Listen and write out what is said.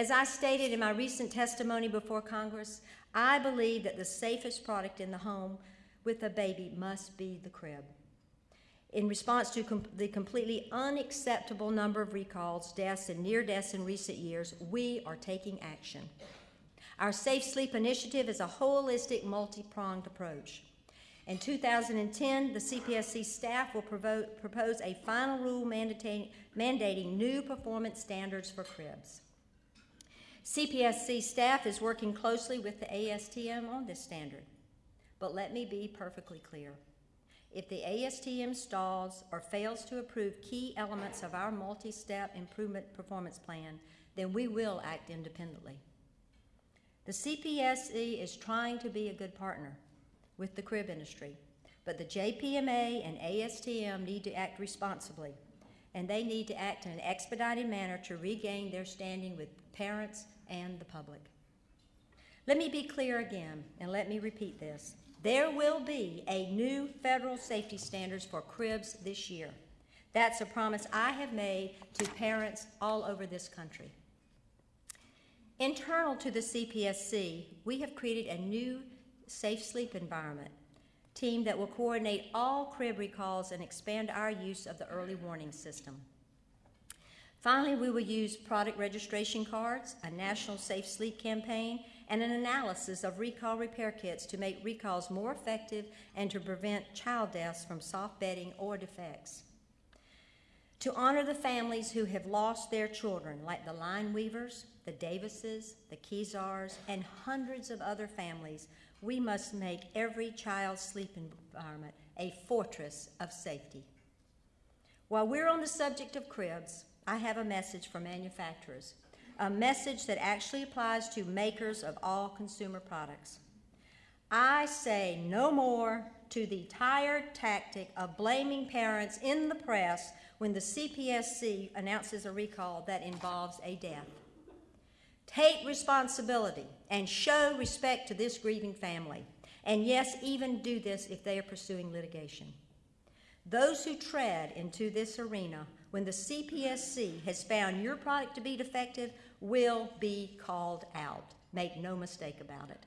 As I stated in my recent testimony before Congress, I believe that the safest product in the home with a baby must be the crib. In response to com the completely unacceptable number of recalls, deaths, and near deaths in recent years, we are taking action. Our Safe Sleep Initiative is a holistic, multi pronged approach. In 2010, the CPSC staff will propose a final rule mandating, mandating new performance standards for cribs. CPSC staff is working closely with the ASTM on this standard. But let me be perfectly clear. If the ASTM stalls or fails to approve key elements of our multi-step improvement performance plan, then we will act independently. The CPSC is trying to be a good partner with the crib industry. But the JPMA and ASTM need to act responsibly, and they need to act in an expedited manner to regain their standing with parents and the public. Let me be clear again, and let me repeat this. There will be a new federal safety standards for cribs this year. That's a promise I have made to parents all over this country. Internal to the CPSC, we have created a new safe sleep environment team that will coordinate all crib recalls and expand our use of the early warning system. Finally, we will use product registration cards, a national safe sleep campaign, and an analysis of recall repair kits to make recalls more effective and to prevent child deaths from soft bedding or defects. To honor the families who have lost their children, like the Line Weavers, the Davises, the Keysars, and hundreds of other families we must make every child's sleep environment a fortress of safety. While we're on the subject of cribs, I have a message for manufacturers, a message that actually applies to makers of all consumer products. I say no more to the tired tactic of blaming parents in the press when the CPSC announces a recall that involves a death. Take responsibility and show respect to this grieving family. And yes, even do this if they are pursuing litigation. Those who tread into this arena when the CPSC has found your product to be defective will be called out. Make no mistake about it.